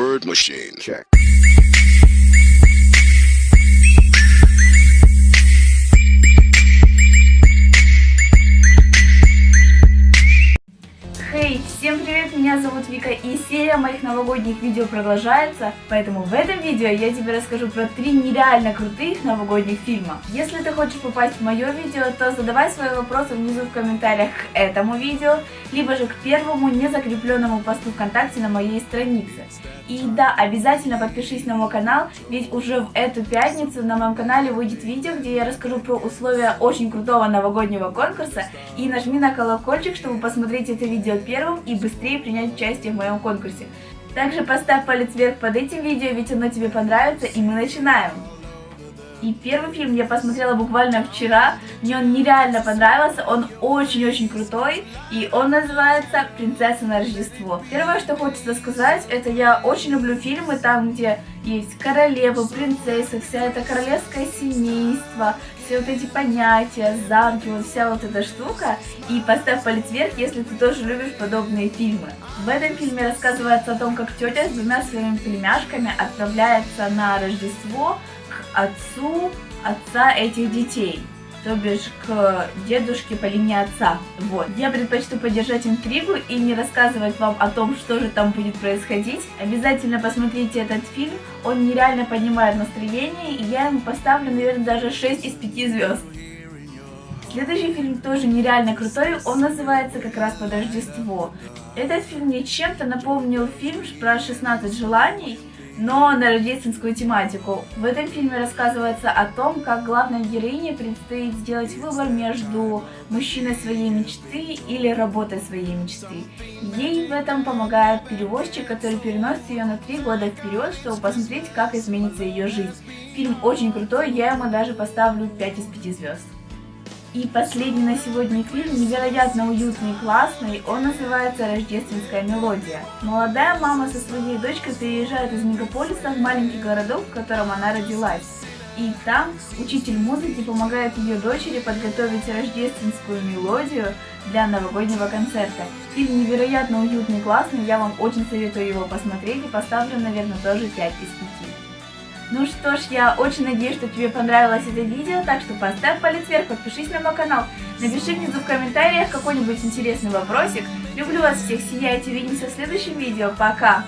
Bird Machine. Check. Привет, меня зовут Вика и серия моих новогодних видео продолжается, поэтому в этом видео я тебе расскажу про три нереально крутых новогодних фильма. Если ты хочешь попасть в мое видео, то задавай свои вопросы внизу в комментариях к этому видео, либо же к первому незакрепленному посту ВКонтакте на моей странице. И да, обязательно подпишись на мой канал, ведь уже в эту пятницу на моем канале выйдет видео, где я расскажу про условия очень крутого новогоднего конкурса. И нажми на колокольчик, чтобы посмотреть это видео первым и быстрее принять участие в моем конкурсе. Также поставь палец вверх под этим видео, ведь оно тебе понравится, и мы начинаем! И первый фильм я посмотрела буквально вчера, мне он нереально понравился, он очень-очень крутой, и он называется «Принцесса на Рождество». Первое, что хочется сказать, это я очень люблю фильмы там, где есть королева, принцесса, вся эта королевское семейство, все вот эти понятия, замки, вот вся вот эта штука. И поставь палец вверх, если ты тоже любишь подобные фильмы. В этом фильме рассказывается о том, как тетя с двумя своими племяшками отправляется на Рождество отцу отца этих детей, то бишь к дедушке по линии отца. Вот. Я предпочту поддержать интригу и не рассказывать вам о том, что же там будет происходить. Обязательно посмотрите этот фильм, он нереально поднимает настроение, и я ему поставлю, наверное, даже 6 из 5 звезд. Следующий фильм тоже нереально крутой, он называется как раз «Под Рождество». Этот фильм мне чем-то напомнил фильм про 16 желаний, но на рождественскую тематику. В этом фильме рассказывается о том, как главной героине предстоит сделать выбор между мужчиной своей мечты или работой своей мечты. Ей в этом помогает перевозчик, который переносит ее на три года вперед, чтобы посмотреть, как изменится ее жизнь. Фильм очень крутой, я ему даже поставлю 5 из 5 звезд. И последний на сегодня фильм невероятно уютный и классный, он называется «Рождественская мелодия». Молодая мама со своей дочкой переезжает из мегаполиса в маленький городок, в котором она родилась. И там учитель музыки помогает ее дочери подготовить рождественскую мелодию для новогоднего концерта. Фильм невероятно уютный и классный, я вам очень советую его посмотреть и поставлю, наверное, тоже 5 из 5. Ну что ж, я очень надеюсь, что тебе понравилось это видео, так что поставь палец вверх, подпишись на мой канал, напиши внизу в комментариях какой-нибудь интересный вопросик. Люблю вас всех, сияйте, увидимся в следующем видео, пока!